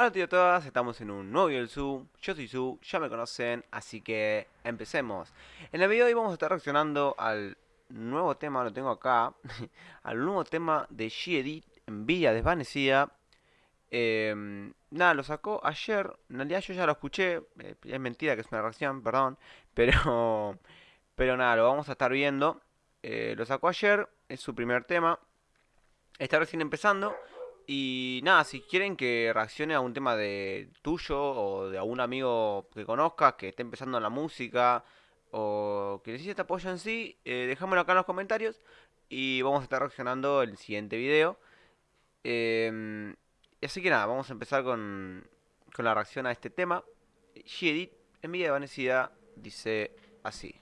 Hola tío a todas, estamos en un nuevo video del Su, yo soy Su, ya me conocen, así que empecemos. En el video de hoy vamos a estar reaccionando al nuevo tema, lo tengo acá, al nuevo tema de G-Edit, Envidia Desvanecida. Em, nada, lo sacó ayer, en realidad yo ya lo escuché, eh, es mentira que es una reacción, perdón, pero, pero nada, lo vamos a estar viendo. Eh, lo sacó ayer, es su primer tema, está recién empezando. Y nada, si quieren que reaccione a un tema de tuyo o de algún amigo que conozcas que esté empezando en la música o que necesite apoyo en sí, eh, déjamelo acá en los comentarios y vamos a estar reaccionando el siguiente video. Em, así que nada, vamos a empezar con, con la reacción a este tema. G-Edit, en de Vanessa dice así.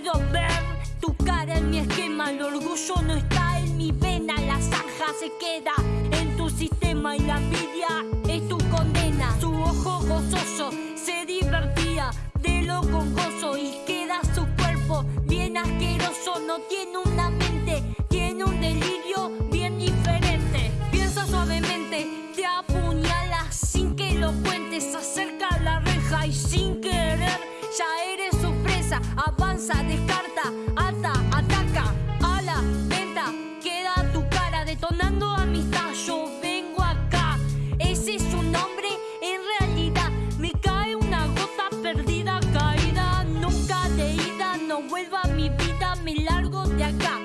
Quiero ver tu cara en mi esquema. El orgullo no está en mi vena, la zanja se queda en tu sistema y la envidia Descarta, ata, ataca. A la venta, queda tu cara detonando amistad. Yo vengo acá, ese es su nombre. En realidad, me cae una gota perdida, caída. Nunca de ida, no vuelva mi vida, me largo de acá.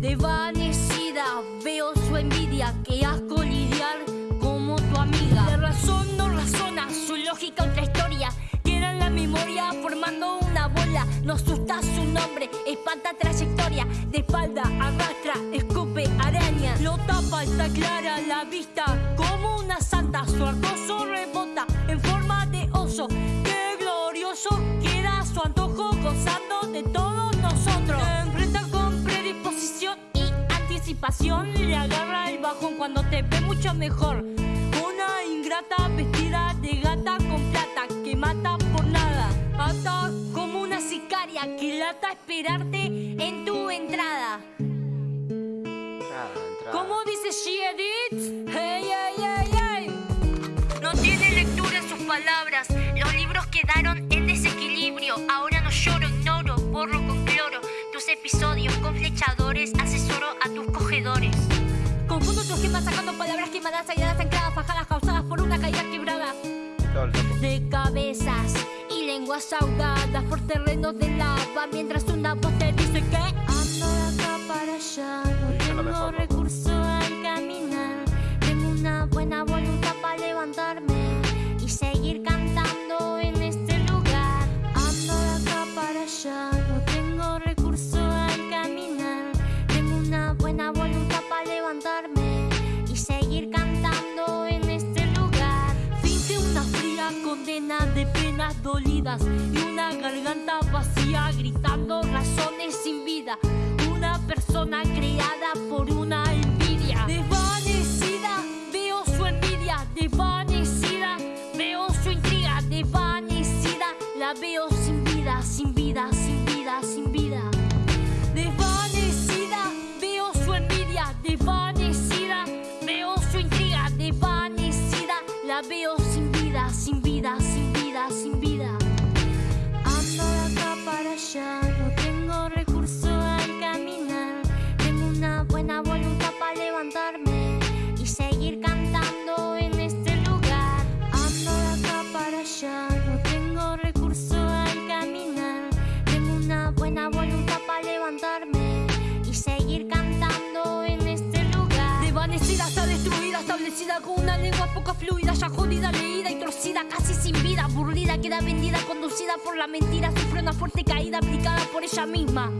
Desvanecida, veo su envidia, que asco lidiar como tu amiga. De razón no razona, su lógica otra historia memoria formando una bola. No asusta su nombre, espanta trayectoria. De espalda arrastra, escupe araña. Lo tapa, está clara la vista como una santa. Su arcoso rebota en forma de oso. Qué glorioso queda su antojo gozando de todos nosotros. enfrenta con predisposición y anticipación. Le agarra el bajón cuando te ve mucho mejor. Lata esperarte en tu entrada. ¿Cómo dice she hey, lenguas ahogadas por terrenos de lava Mientras una voz te dice que Ando de acá para allá No tengo recurso al caminar. Tengo una buena voluntad para levantarme y una garganta vacía gritando razones sin vida. Una persona creada por una envidia. Desvanecida, veo su envidia. Desvanecida, veo su intriga. Desvanecida, la veo sin vida, sin vida, establecida con una lengua poco fluida, ya jodida, leída y torcida, casi sin vida, aburrida, queda vendida, conducida por la mentira, sufre una fuerte caída aplicada por ella misma.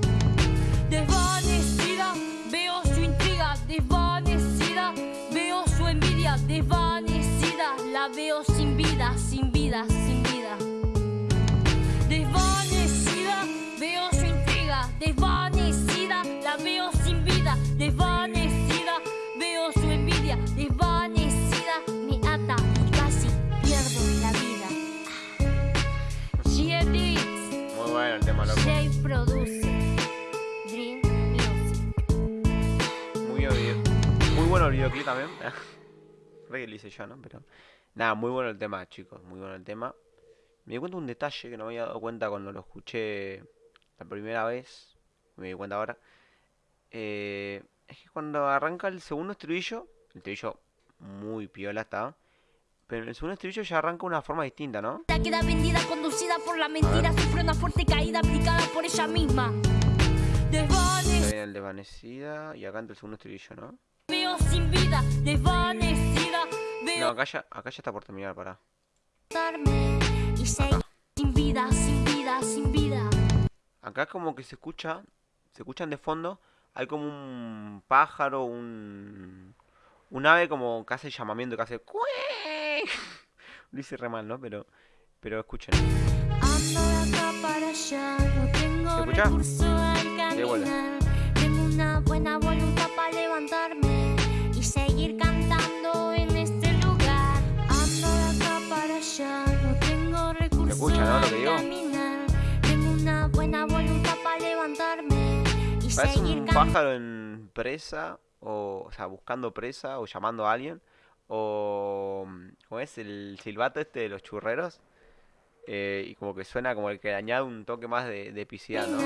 Desvanecida, veo su intriga, desvanecida, veo su envidia, desvanecida, la veo sin vida, sin vida, sin vida. Desvanecida, veo su intriga, desvanecida, la veo también. Re que lo hice yo, ¿no? Pero nada, muy bueno el tema, chicos. Muy bueno el tema. Me di cuenta de un detalle que no me había dado cuenta cuando lo escuché la primera vez. Me di cuenta ahora. Eh, es que cuando arranca el segundo estribillo, el estribillo muy piola está. Pero en el segundo estribillo ya arranca de una forma distinta, ¿no? La queda vendida, conducida por la mentira, sufre una fuerte caída aplicada por ella misma. Desvanecida, desvanecida y acá entra el segundo estribillo, ¿no? Vida, desvanecida, No, veo acá ya, acá ya está por terminar, y seguir sin vida, sin vida, sin vida. Acá es como que se escucha, se escuchan de fondo, hay como un pájaro, un, un ave como que hace llamamiento, que hace. Lo hice re mal, ¿no? Pero, pero escuchen. Ando de acá para allá, no tengo ¿Se escucha? De vuelta. Escucha, no, lo que digo? caminar. Tengo una buena voluntad para levantarme y Parece seguir un pájaro en presa, o, o sea, buscando presa o llamando a alguien. O, ¿cómo es? El silbato este de los churreros. eh, y como que suena como el que le añade un toque más de, de epicidad, ¿no?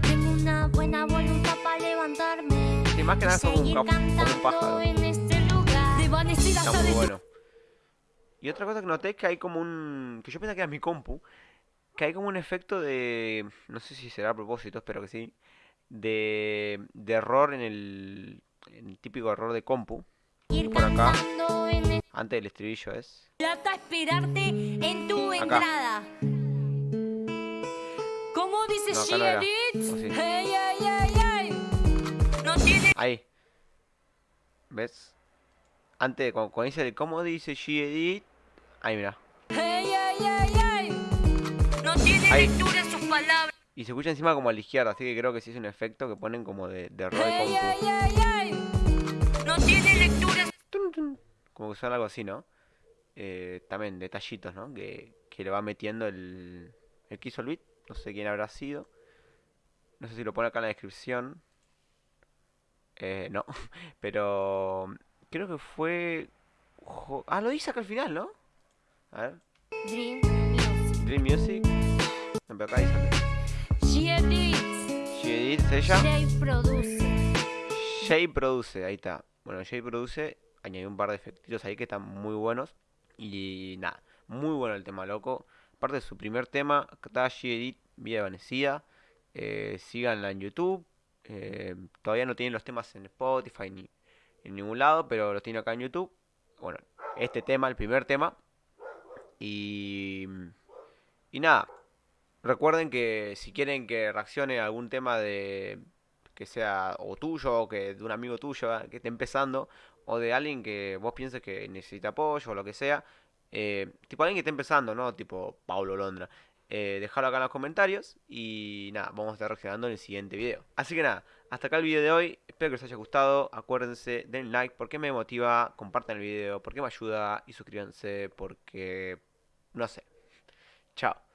Tengo una buena voluntad para levantarme. Sí, más que nada es como un, un pájaro. en este Está muy bueno. Y otra cosa que noté es que hay como un... Que yo pensaba que era mi compu. Que hay como un efecto de... No sé si será a propósito, espero que sí. De, de error en el, en el típico error de compu. seguir por acá. Antes del estribillo es... Plata esperarte en tu Acá. entrada. ¿Cómo dice No, acá no era. Shierit? ¿O sí? Hey, hey, hey, hey. No tiene Ahí. ¿Ves? Antes, cuando, cuando dice el cómo dice G-Edit... Ahí, mira. hey, hey, hey, hey. No tiene Ahí. lectura sus palabras. Y se escucha encima como a la izquierda, así que creo que sí es un efecto que ponen como de, de. No tiene lectura. Como que suena algo así, ¿no? Eh, también detallitos, ¿no? Que, que le va metiendo el, el que hizo. No sé quién habrá sido. No sé si lo pone acá en la descripción. Eh, no. Pero creo que fue... Ah, lo dice acá al final, ¿no? A ver. Dream Music. Dream Music. No, pero acá antes. Shierit. She edit, ¿es ella? Jay produce. Jay produce, ahí está. Bueno, Jay produce, añadió un par de efectitos ahí que están muy buenos. Y nada, muy bueno el tema, loco. Aparte de su primer tema, está She Edit, Vida Vanecida. Eh, síganla en YouTube. Eh, todavía no tienen los temas en Spotify ni en ningún lado, pero los tiene acá en YouTube. Bueno, este tema, el primer tema. Y, y nada, recuerden que si quieren que reaccione a algún tema de que sea o tuyo o que de un amigo tuyo eh, que esté empezando o de alguien que vos pienses que necesita apoyo o lo que sea, eh, tipo alguien que esté empezando, ¿no? Tipo Paulo Londra. Eh, dejalo acá en los comentarios y nada, vamos a estar reaccionando en el siguiente video. Así que nada, hasta acá el video de hoy. Espero que les haya gustado. Acuérdense, den like porque me motiva, compartan el video porque me ayuda y suscríbanse porque no sé. Chao.